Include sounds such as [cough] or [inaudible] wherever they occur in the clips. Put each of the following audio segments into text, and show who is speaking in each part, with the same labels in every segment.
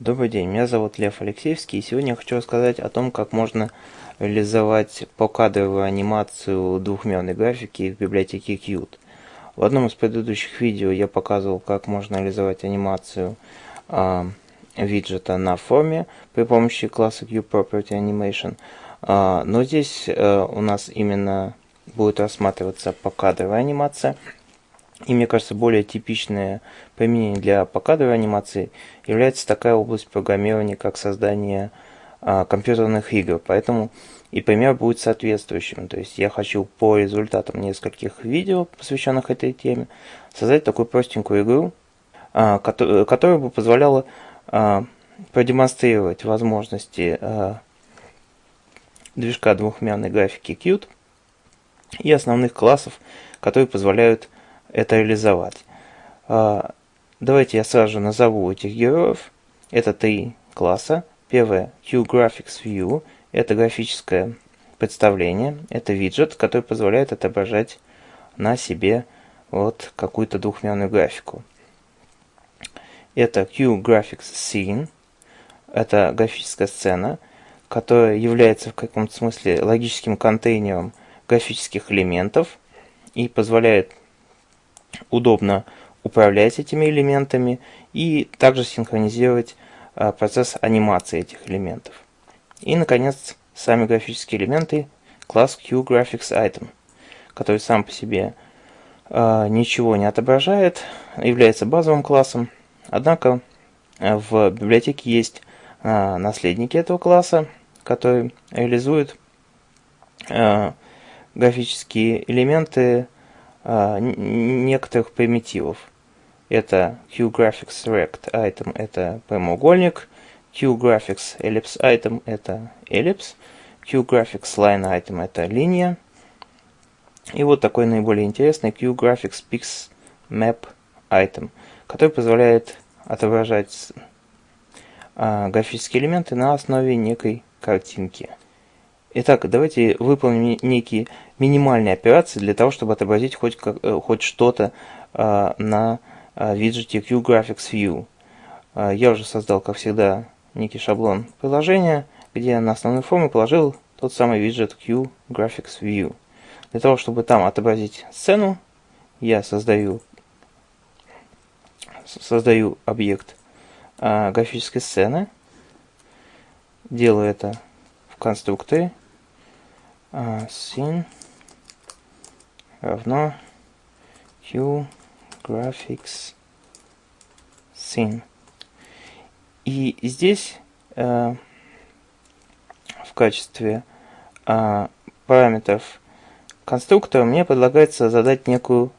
Speaker 1: Добрый день, меня зовут Лев Алексеевский, и сегодня я хочу рассказать о том, как можно реализовать покадровую анимацию двухмерной графики в библиотеке Qt. В одном из предыдущих видео я показывал, как можно реализовать анимацию э, виджета на форме при помощи класса QPropertyAnimation, э, но здесь э, у нас именно будет рассматриваться покадровая анимация – и мне кажется, более типичное применение для покадровой анимации является такая область программирования, как создание а, компьютерных игр. Поэтому и пример будет соответствующим. То есть я хочу по результатам нескольких видео, посвященных этой теме, создать такую простенькую игру, а, которая, которая бы позволяла а, продемонстрировать возможности а, движка двухмерной графики Qt и основных классов, которые позволяют это реализовать. А, давайте я сразу же назову этих героев. Это три класса. Первое QGraphics View. Это графическое представление. Это виджет, который позволяет отображать на себе вот какую-то двухмерную графику. Это QGraphics Scene. Это графическая сцена, которая является в каком-то смысле логическим контейнером графических элементов и позволяет удобно управлять этими элементами и также синхронизировать а, процесс анимации этих элементов. И, наконец, сами графические элементы класс QGraphicsItem, который сам по себе э, ничего не отображает, является базовым классом, однако в библиотеке есть наследники этого класса, которые реализуют графические элементы а, некоторых примитивов. Это QGraphics item это прямоугольник, QGraphics Ellipse item это эллипс, QGraphics Line item это линия. И вот такой наиболее интересный QGraphics Pix Map item, который позволяет отображать а, графические элементы на основе некой картинки. Итак, давайте выполним некие минимальные операции для того, чтобы отобразить хоть, э, хоть что-то а, на а, виджете QGraphics View. А, я уже создал, как всегда, некий шаблон приложения, где на основной форме положил тот самый виджет QGraphics View. Для того, чтобы там отобразить сцену, я создаю, создаю объект графической сцены, делаю это в конструкторе sin равно q graphics sin. И здесь э, в качестве э, параметров конструктора мне предлагается задать некую,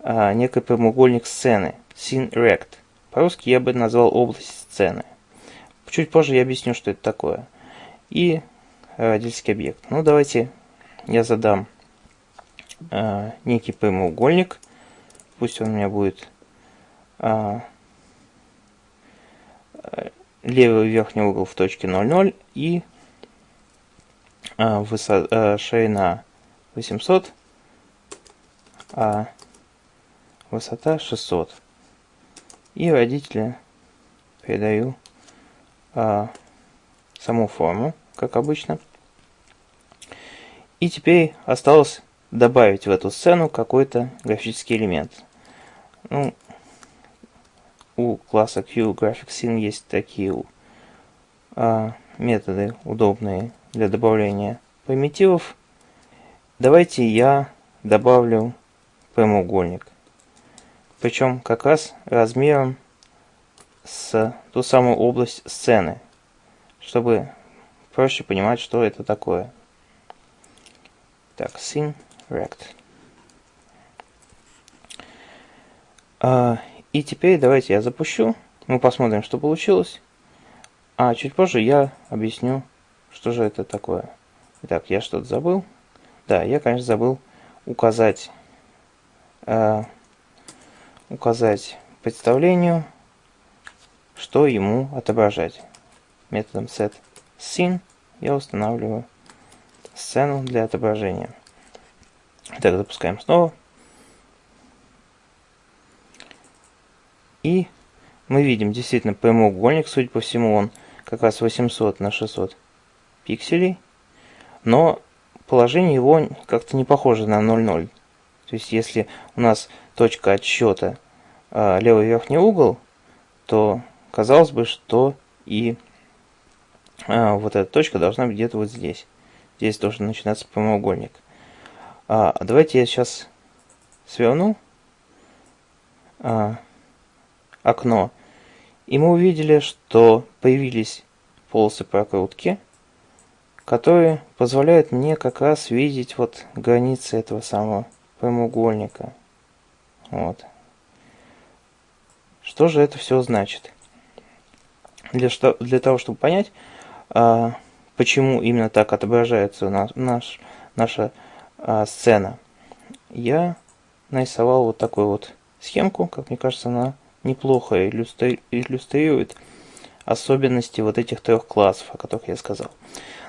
Speaker 1: э, некий прямоугольник сцены, scene rect. По-русски я бы назвал область сцены. Чуть позже я объясню, что это такое. И родительский объект. Ну, давайте я задам э, некий прямоугольник. Пусть он у меня будет э, левый верхний угол в точке 0,0 и э, высота, э, ширина 800, а высота 600. И родителя передаю э, саму форму, как обычно. И теперь осталось добавить в эту сцену какой-то графический элемент. Ну, у класса QGraphicsScene есть такие а, методы удобные для добавления примитивов. Давайте я добавлю прямоугольник. Причем как раз размером с ту самую область сцены, чтобы проще понимать, что это такое. Так, sin rect. А, и теперь давайте я запущу. Мы посмотрим, что получилось. А чуть позже я объясню, что же это такое. Итак, я что-то забыл. Да, я, конечно, забыл указать, э, указать представлению, что ему отображать. Методом set scene я устанавливаю сцену для отображения. Так, запускаем снова. И мы видим действительно прямоугольник, судя по всему, он как раз 800 на 600 пикселей, но положение его как-то не похоже на 0,0. То есть, если у нас точка отсчета э, левый верхний угол, то казалось бы, что и э, вот эта точка должна быть где-то вот здесь. Здесь должен начинаться прямоугольник. А, давайте я сейчас сверну а, окно. И мы увидели, что появились полосы прокрутки, которые позволяют мне как раз видеть вот границы этого самого прямоугольника. Вот. Что же это все значит? Для, что, для того, чтобы понять, а, почему именно так отображается наш, наш, наша а, сцена, я нарисовал вот такую вот схемку, как мне кажется, она неплохо иллюстри, иллюстрирует особенности вот этих трех классов, о которых я сказал.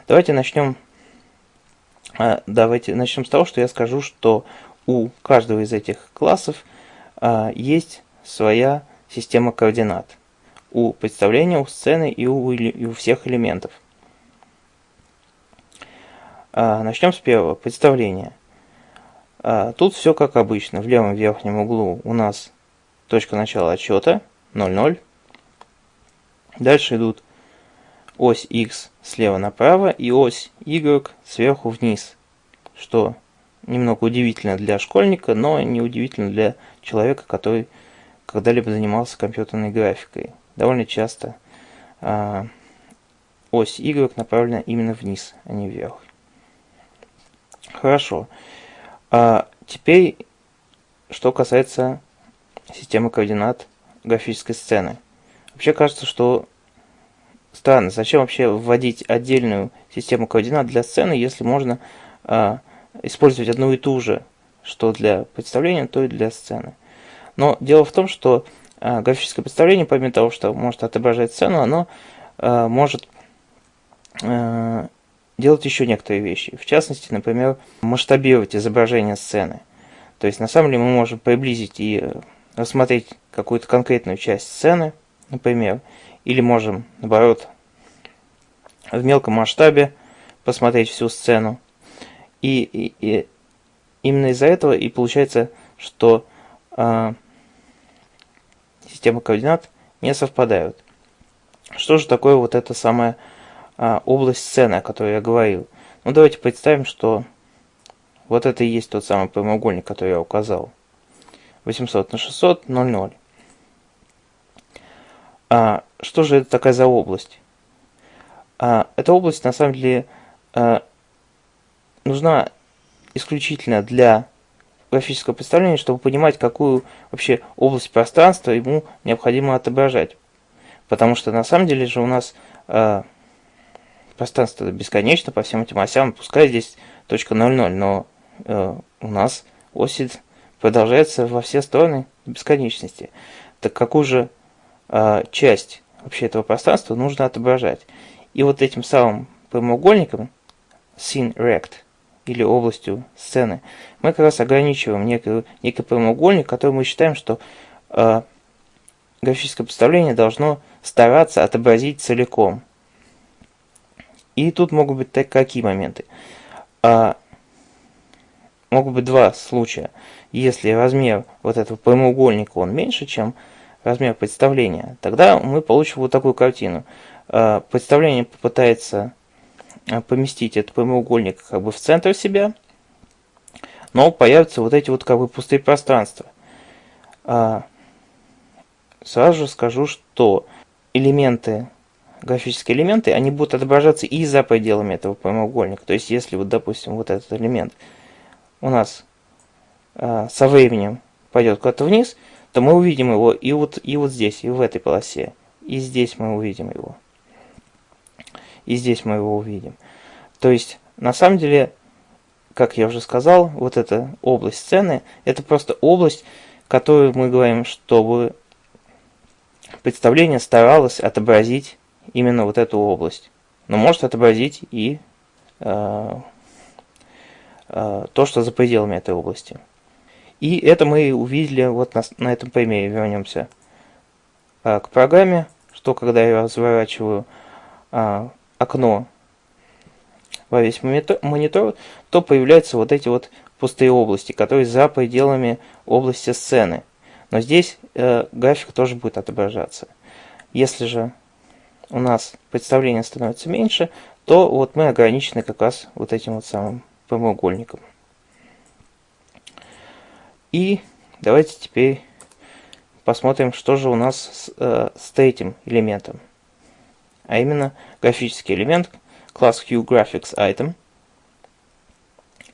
Speaker 1: Давайте начнем, а, давайте начнем с того, что я скажу, что у каждого из этих классов а, есть своя система координат. У представления, у сцены и у, и у всех элементов. А, начнем с первого, представления. Тут все как обычно. В левом верхнем углу у нас точка начала отсчета 0,0. Дальше идут ось x слева направо и ось y сверху вниз, что немного удивительно для школьника, но не удивительно для человека, который когда-либо занимался компьютерной графикой. Довольно часто э, ось y направлена именно вниз, а не вверх. Хорошо. А теперь, что касается системы координат графической сцены. Вообще кажется, что странно, зачем вообще вводить отдельную систему координат для сцены, если можно э, использовать одну и ту же, что для представления, то и для сцены. Но дело в том, что э, графическое представление, помимо того, что может отображать сцену, оно э, может э, делать еще некоторые вещи. В частности, например, масштабировать изображение сцены. То есть, на самом деле, мы можем приблизить и рассмотреть какую-то конкретную часть сцены, например, или можем, наоборот, в мелком масштабе посмотреть всю сцену. И, и, и именно из-за этого и получается, что э, системы координат не совпадают. Что же такое вот эта самая э, область сцены, о которой я говорил? Ну, давайте представим, что вот это и есть тот самый прямоугольник, который я указал. 800 на 600, 0,0. А, что же это такая за область? А, эта область на самом деле а, нужна исключительно для графического представления, чтобы понимать, какую вообще область пространства ему необходимо отображать. Потому что на самом деле же у нас э, пространство бесконечно по всем этим осям, пускай здесь точка 0,0, но э, у нас оси продолжается во все стороны бесконечности. Так какую же э, часть вообще этого пространства нужно отображать? И вот этим самым прямоугольником, scene rect, или областью сцены, мы как раз ограничиваем некий, некий прямоугольник, который мы считаем, что э, графическое представление должно стараться отобразить целиком. И тут могут быть так, какие моменты. А, могут быть два случая. Если размер вот этого прямоугольника он меньше, чем размер представления, тогда мы получим вот такую картину. А, представление попытается а, поместить этот прямоугольник как бы в центр себя, но появятся вот эти вот как бы пустые пространства. А, сразу же скажу, что элементы, графические элементы, они будут отображаться и за пределами этого прямоугольника. То есть, если вот, допустим, вот этот элемент – у нас э, со временем пойдет куда-то вниз, то мы увидим его и вот, и вот здесь, и в этой полосе. И здесь мы увидим его. И здесь мы его увидим. То есть, на самом деле, как я уже сказал, вот эта область сцены, это просто область, которую мы говорим, чтобы представление старалось отобразить именно вот эту область. Но может отобразить и э, Э, то, что за пределами этой области. И это мы увидели вот на, на этом примере, вернемся а, к программе, что когда я разворачиваю а, окно во весь монитор, то появляются вот эти вот пустые области, которые за пределами области сцены. Но здесь э, график тоже будет отображаться. Если же у нас представление становится меньше, то вот мы ограничены как раз вот этим вот самым прямоугольником. И давайте теперь посмотрим, что же у нас с, э, с третьим элементом. А именно графический элемент класс HueGraphicsItem.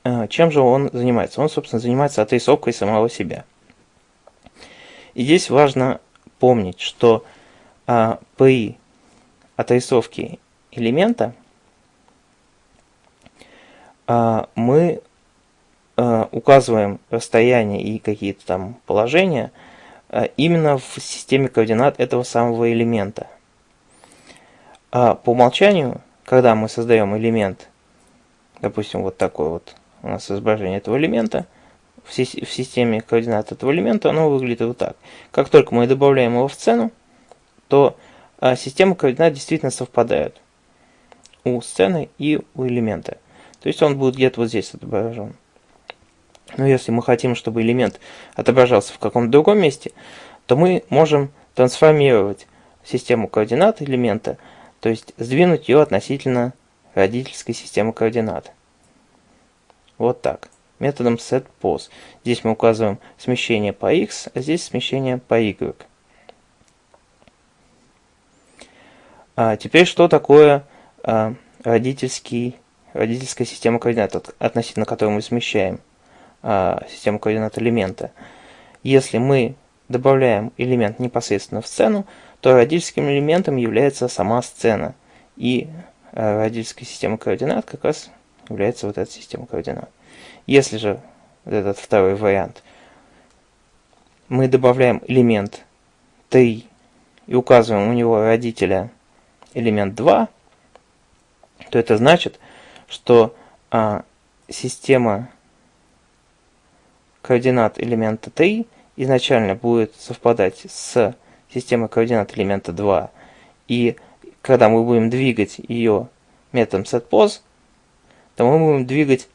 Speaker 1: Э, чем же он занимается? Он, собственно, занимается отрисовкой самого себя. И здесь важно помнить, что э, при отрисовке элемента э, мы э, указываем расстояние и какие-то там положения э, именно в системе координат этого самого элемента. А по умолчанию когда мы создаем элемент, допустим, вот такой вот у нас изображение этого элемента, в, системе координат этого элемента оно выглядит вот так. Как только мы добавляем его в сцену, то а, система координат действительно совпадает у сцены и у элемента. То есть он будет где-то вот здесь отображен. Но если мы хотим, чтобы элемент отображался в каком-то другом месте, то мы можем трансформировать систему координат элемента – то есть сдвинуть ее относительно родительской системы координат. Вот так. Методом setPos. Здесь мы указываем смещение по x, а здесь смещение по y. А теперь что такое а, родительский, родительская система координат, относительно которой мы смещаем а, систему координат элемента? Если мы добавляем элемент непосредственно в сцену, то родительским элементом является сама сцена. И э, родительская система координат как раз является вот эта система координат. Если же этот второй вариант, мы добавляем элемент 3 и указываем у него родителя элемент 2, то это значит, что а, система координат элемента 3 изначально будет совпадать с системой координат элемента 2. И когда мы будем двигать ее методом setPose, то мы будем двигать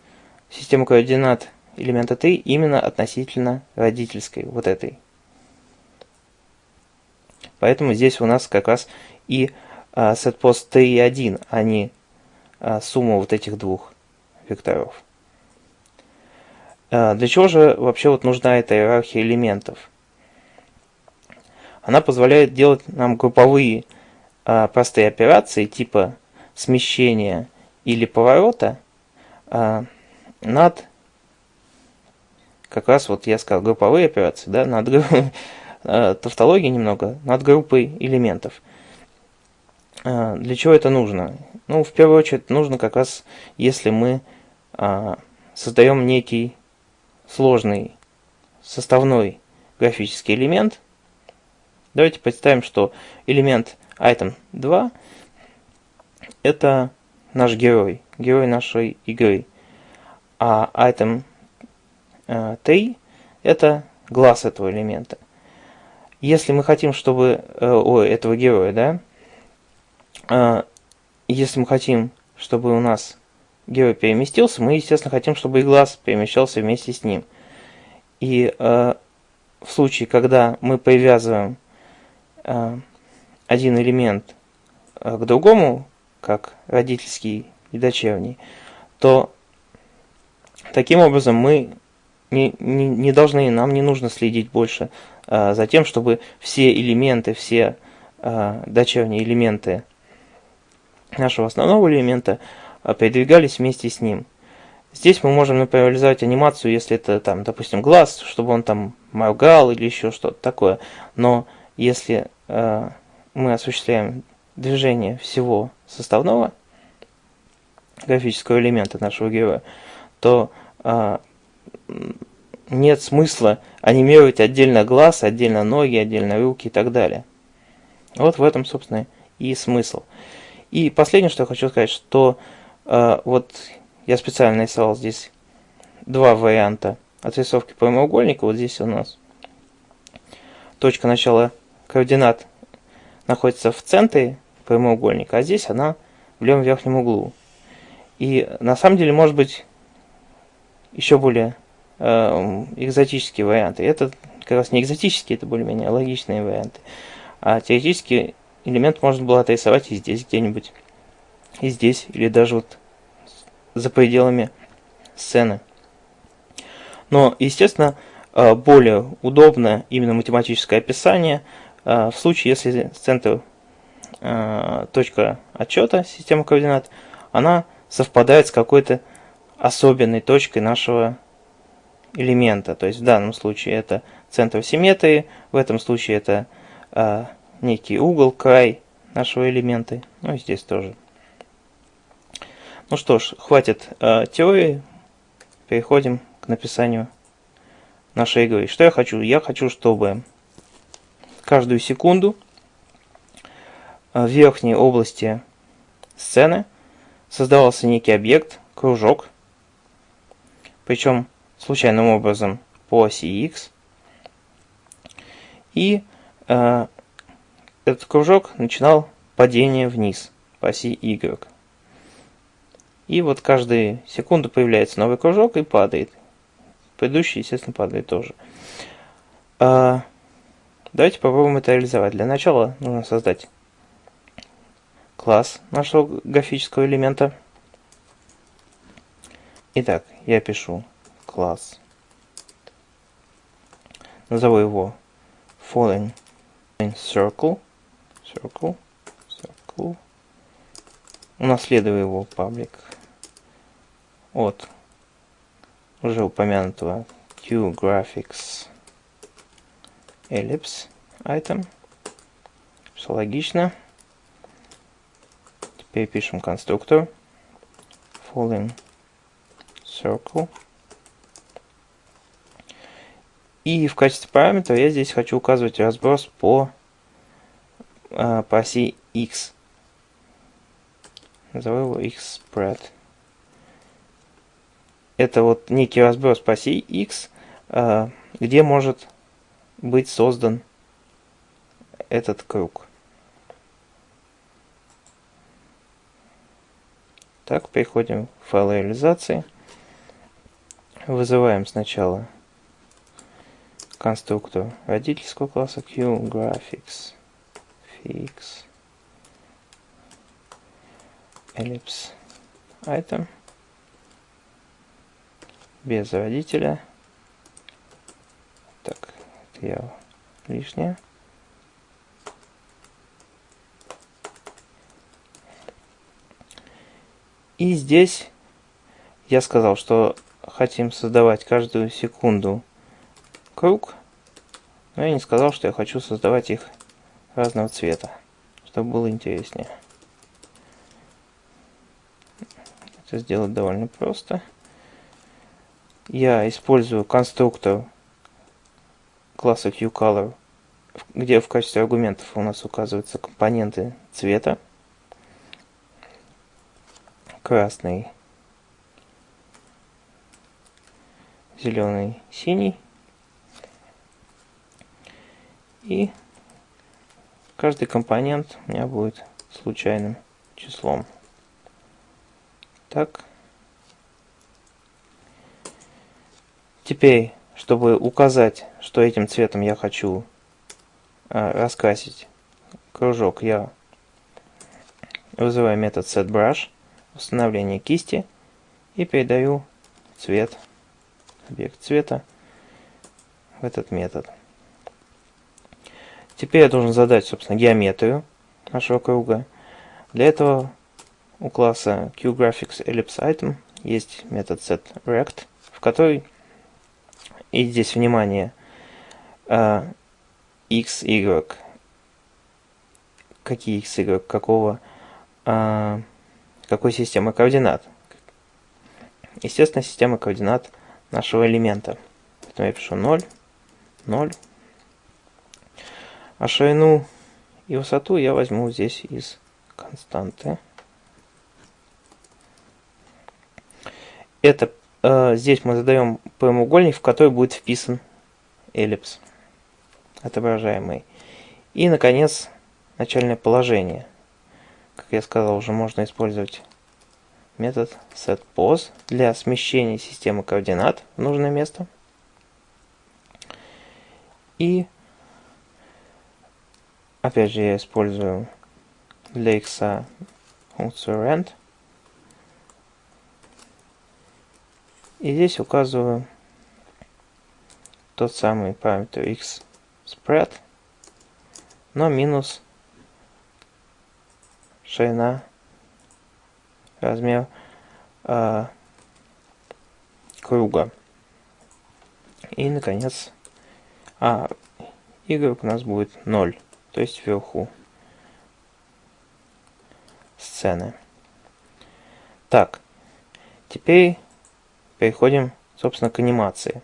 Speaker 1: систему координат элемента 3 именно относительно родительской, вот этой. Поэтому здесь у нас как раз и а, setPose 3.1, а не а, сумма вот этих двух векторов. А, для чего же вообще вот нужна эта иерархия элементов? Она позволяет делать нам групповые простые операции типа смещения или поворота над, как раз вот я сказал, групповые операции, да, над [laughs] тавтологией немного, над группой элементов. А, для чего это нужно? Ну, в первую очередь, нужно как раз, если мы а, создаем некий сложный составной графический элемент. Давайте представим, что элемент item 2 это наш герой, герой нашей игры. А item 3 это глаз этого элемента. Если мы хотим, чтобы... Э, ой, этого героя, да? Э, если мы хотим, чтобы у нас герой переместился, мы, естественно, хотим, чтобы и глаз перемещался вместе с ним. И э, в случае, когда мы привязываем э, один элемент к другому, как родительский и дочерний, то таким образом мы не, не, не должны, нам не нужно следить больше э, за тем, чтобы все элементы, все э, дочерние элементы нашего основного элемента а, передвигались вместе с ним. Здесь мы можем, например, реализовать анимацию, если это, там, допустим, глаз, чтобы он там моргал или еще что-то такое. Но если э, мы осуществляем движение всего составного графического элемента нашего героя, то э, нет смысла анимировать отдельно глаз, отдельно ноги, отдельно руки и так далее. Вот в этом, собственно, и смысл. И последнее, что я хочу сказать, что а, вот я специально нарисовал здесь два варианта отрисовки прямоугольника. Вот здесь у нас точка начала координат находится в центре прямоугольника, а здесь она в левом верхнем углу. И на самом деле может быть еще более э, экзотические варианты. Это как раз не экзотические, это более-менее логичные варианты. А теоретически элемент можно было отрисовать и здесь где-нибудь, и здесь, или даже вот за пределами сцены. Но, естественно, э, более удобно именно математическое описание э, в случае, если центр э, точка отчета системы координат, она совпадает с какой-то особенной точкой нашего элемента. То есть в данном случае это центр симметрии, в этом случае это некий угол, край нашего элемента. Ну и здесь тоже. Ну что ж, хватит э, теории, переходим к написанию нашей игры. Что я хочу? Я хочу, чтобы каждую секунду в верхней области сцены создавался некий объект, кружок, причем случайным образом по оси x. И э, этот кружок начинал падение вниз по оси y. И вот каждую секунду появляется новый кружок и падает. Предыдущий, естественно, падает тоже. Э, давайте попробуем это реализовать. Для начала нужно создать класс нашего графического элемента. Итак, я пишу класс. Назову его following circle. Circle. Circle. Унаследую его паблик от уже упомянутого QGraphics ellipse item. Все логично. Теперь пишем конструктор falling circle. И в качестве параметра я здесь хочу указывать разброс по, э, по оси x. Назову его x spread. Это вот некий разброс по оси x, э, где может быть создан этот круг. Так, переходим в файл реализации. Вызываем сначала конструктор родительского класса QGraphics fix ellipse item без родителя. Так, это я лишнее. И здесь я сказал, что хотим создавать каждую секунду круг, но я не сказал, что я хочу создавать их разного цвета, чтобы было интереснее. Это сделать довольно просто. Я использую конструктор класса QColor, где в качестве аргументов у нас указываются компоненты цвета красный, зеленый, синий. И каждый компонент у меня будет случайным числом. Так. Теперь, чтобы указать, что этим цветом я хочу э, раскрасить кружок, я вызываю метод setBrush установление кисти и передаю цвет, объект цвета в этот метод. Теперь я должен задать, собственно, геометрию нашего круга. Для этого у класса QGraphicsEllipseItem есть метод setRect, в который, и здесь внимание, x, y, какие x, y, какого какой системы координат. Естественно, система координат нашего элемента. Поэтому я пишу 0, 0. А ширину и высоту я возьму здесь из константы. Это э, здесь мы задаем прямоугольник, в который будет вписан эллипс, отображаемый. И, наконец, начальное положение. Как я сказал, уже можно использовать метод setPose для смещения системы координат в нужное место. И опять же я использую для x функцию rand. И здесь указываю тот самый параметр x spread, но минус ширина, размер э, круга. И, наконец, а y у нас будет 0, то есть вверху сцены. Так, теперь переходим, собственно, к анимации.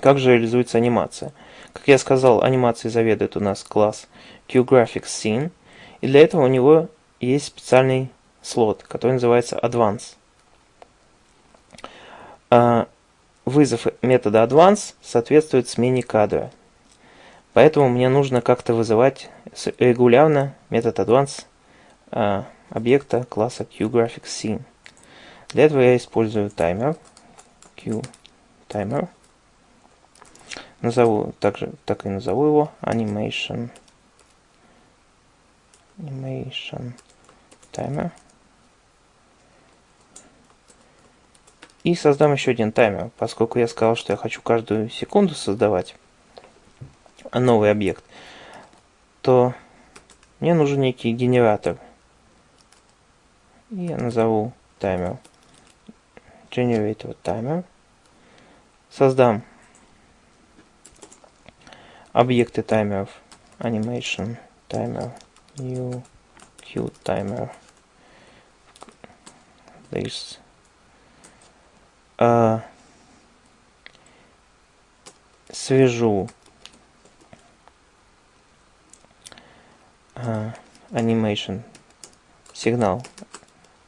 Speaker 1: Как же реализуется анимация? Как я сказал, анимацией заведует у нас класс QGraphics Scene, и для этого у него есть специальный слот, который называется Advance. А, вызов метода Advance соответствует смене кадра. Поэтому мне нужно как-то вызывать регулярно метод Advance а, объекта класса QGraphics Scene. Для этого я использую таймер, QTimer. Назову также, так и назову его animation animation timer. И создам еще один таймер, поскольку я сказал, что я хочу каждую секунду создавать новый объект, то мне нужен некий генератор. Я назову таймер. Generate timer. Создам объекты таймеров. Animation timer new queue timer this. Uh, свяжу animation сигнал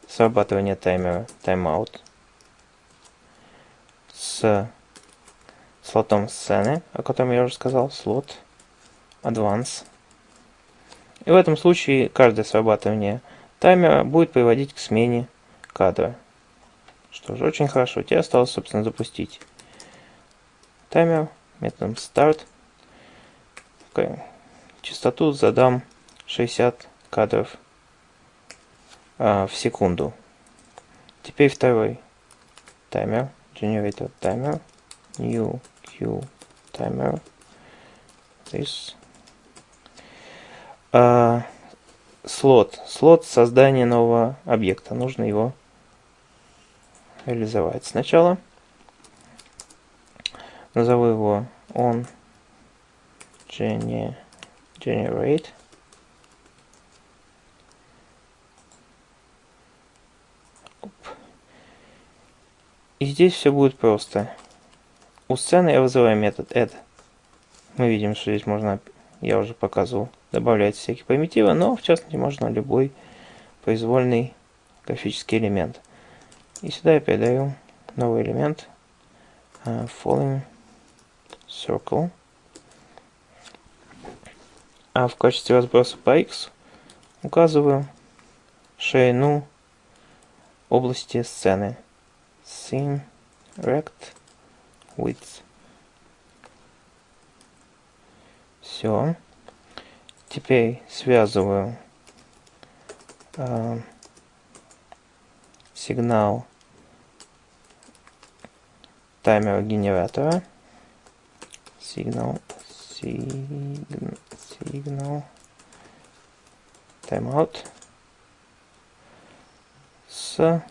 Speaker 1: срабатывания таймера timeout с слотом сцены, о котором я уже сказал, слот Advance. И в этом случае каждое срабатывание таймера будет приводить к смене кадра. Что же, очень хорошо. Тебе осталось, собственно, запустить таймер методом start. Частоту задам 60 кадров а, в секунду. Теперь второй таймер. Generator timer. New queue timer. This. А, слот. Слот создания нового объекта. Нужно его реализовать. Сначала назову его on generate И здесь все будет просто. У сцены я вызываю метод add. Мы видим, что здесь можно, я уже показывал, добавлять всякие примитивы, но в частности можно любой произвольный графический элемент. И сюда я передаю новый элемент uh, falling circle. А в качестве разброса по x указываю ширину области сцены scene rect width. Все. Теперь связываю э, сигнал таймера генератора. Сигнал, сигнал, тайм-аут с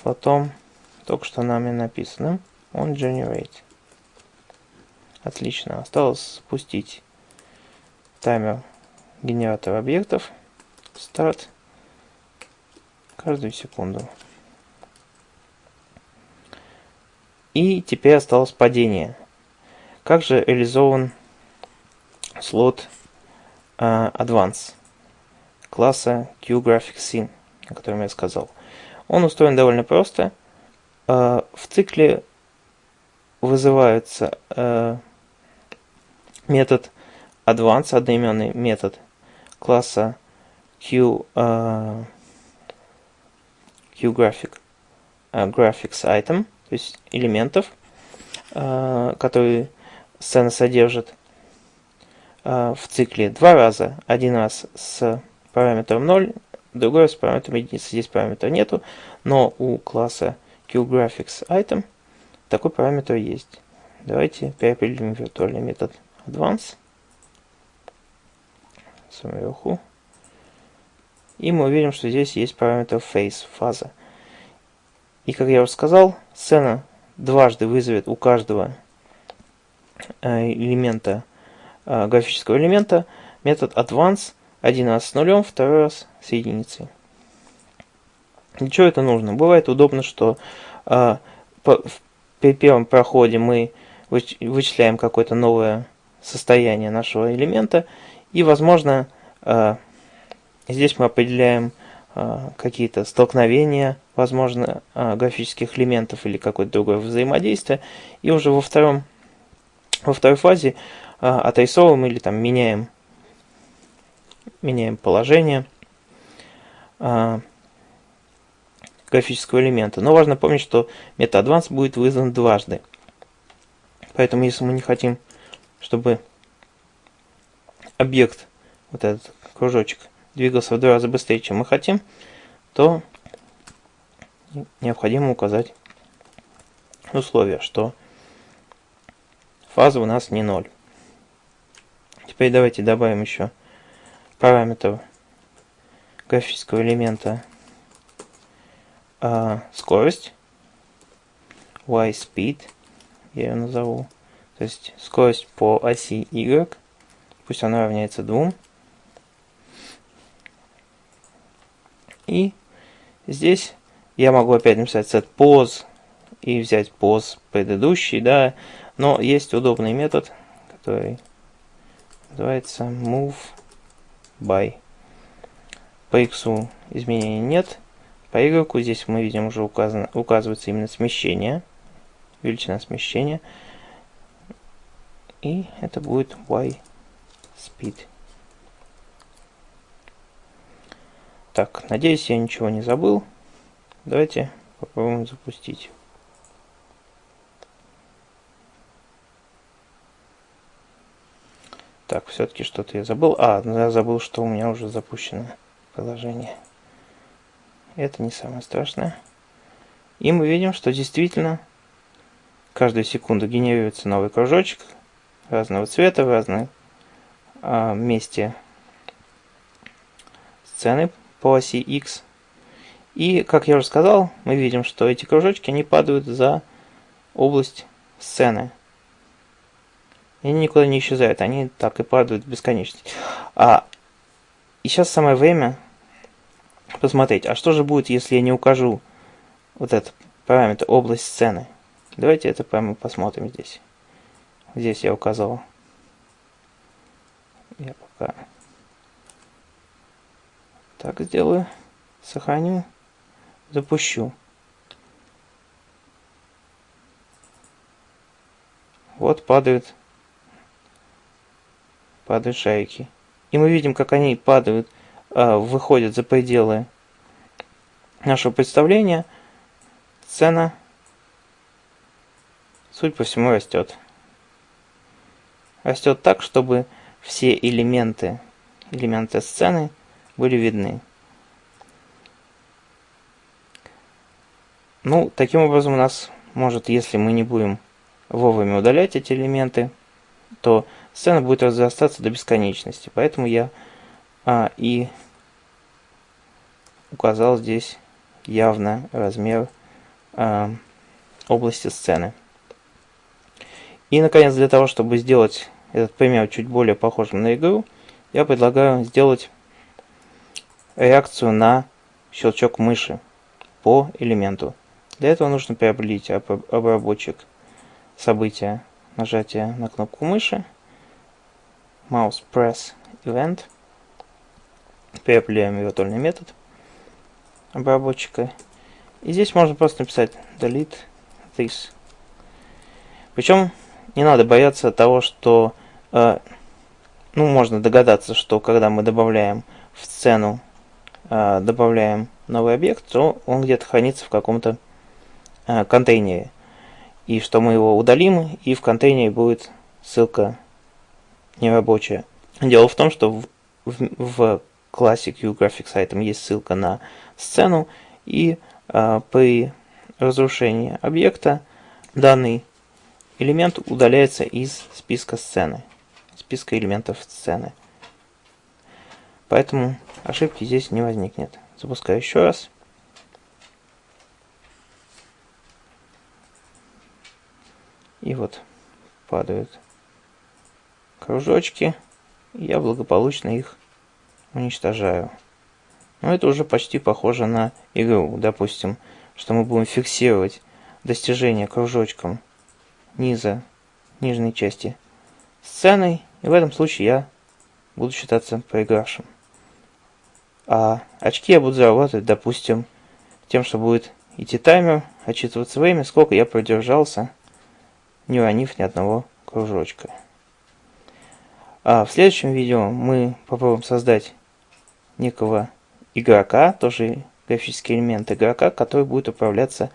Speaker 1: слотом, только что нами написанным, он generate. Отлично. Осталось спустить таймер генератора объектов. Старт. Каждую секунду. И теперь осталось падение. Как же реализован слот uh, Advance класса QGraphicsScene, о котором я сказал. Он устроен довольно просто. Э, в цикле вызывается э, метод advance, одноименный метод класса Q, uh, QGraphic uh, graphics item, то есть элементов, uh, которые сцена содержит в цикле два раза. Один раз с параметром 0, другой раз параметром единицы. Здесь параметра нету, но у класса QGraphics item такой параметр есть. Давайте переопределим виртуальный метод advance сверху. И мы увидим, что здесь есть параметр face, фаза. И как я уже сказал, сцена дважды вызовет у каждого э, элемента, э, графического элемента, метод advance один раз с нулем, второй раз с единицей. Для чего это нужно? Бывает удобно, что э, при первом проходе мы вычисляем какое-то новое состояние нашего элемента, и, возможно, э, здесь мы определяем э, какие-то столкновения, возможно, э, графических элементов или какое-то другое взаимодействие, и уже во, втором, во второй фазе отрисовываем или там меняем, меняем положение графического элемента. Но важно помнить, что MetaAdvance будет вызван дважды. Поэтому если мы не хотим, чтобы объект, вот этот кружочек, двигался в два раза быстрее, чем мы хотим, то необходимо указать условие, что фаза у нас не ноль. Теперь давайте добавим еще параметр графического элемента. А, скорость, y speed, я ее назову, то есть скорость по оси y, пусть она равняется 2. И здесь я могу опять написать set pose и взять pose предыдущий, да, но есть удобный метод, который называется move by. По x изменений нет, по Y здесь мы видим уже указано, указывается именно смещение, величина смещения. И это будет Y speed. Так, надеюсь, я ничего не забыл. Давайте попробуем запустить. Так, все-таки что-то я забыл. А, я забыл, что у меня уже запущено приложение. Это не самое страшное. И мы видим, что действительно каждую секунду генерируется новый кружочек разного цвета в разном а, месте сцены по оси X. И, как я уже сказал, мы видим, что эти кружочки, они падают за область сцены. Они никуда не исчезают, они так и падают в бесконечность. А, и сейчас самое время посмотреть, а что же будет, если я не укажу вот этот параметр область сцены. Давайте это прямо посмотрим здесь. Здесь я указал. Я пока так сделаю. Сохраню. Запущу. Вот падают, падают шарики. И мы видим, как они падают Э, выходит за пределы нашего представления, цена, суть по всему, растет. Растет так, чтобы все элементы, элементы сцены были видны. Ну, таким образом у нас может, если мы не будем вовремя удалять эти элементы, то сцена будет разрастаться до бесконечности. Поэтому я а, и указал здесь явно размер а, области сцены. И, наконец, для того, чтобы сделать этот пример чуть более похожим на игру, я предлагаю сделать реакцию на щелчок мыши по элементу. Для этого нужно приобрелить обработчик события нажатия на кнопку мыши, mouse press event – Переопределяем виртуальный метод обработчика. И здесь можно просто написать delete this. Причем не надо бояться того, что э, ну, можно догадаться, что когда мы добавляем в сцену, э, добавляем новый объект, то он где-то хранится в каком-то э, контейнере. И что мы его удалим, и в контейнере будет ссылка нерабочая. Дело в том, что в, в, в классе QGraphics Item есть ссылка на сцену, и э, при разрушении объекта данный элемент удаляется из списка сцены, списка элементов сцены. Поэтому ошибки здесь не возникнет. Запускаю еще раз. И вот падают кружочки. я благополучно их уничтожаю. Но это уже почти похоже на игру. Допустим, что мы будем фиксировать достижение кружочком низа нижней части сцены. И в этом случае я буду считаться проигравшим. А очки я буду зарабатывать, допустим, тем, что будет идти таймер, отчитываться время, сколько я продержался, не уронив ни одного кружочка. А в следующем видео мы попробуем создать некого игрока, тоже графический элемент игрока, который будет управляться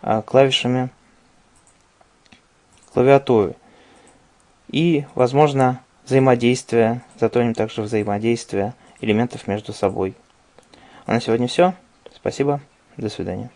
Speaker 1: а, клавишами клавиатуры. И, возможно, взаимодействие, затронем также взаимодействие элементов между собой. А на сегодня все. Спасибо. До свидания.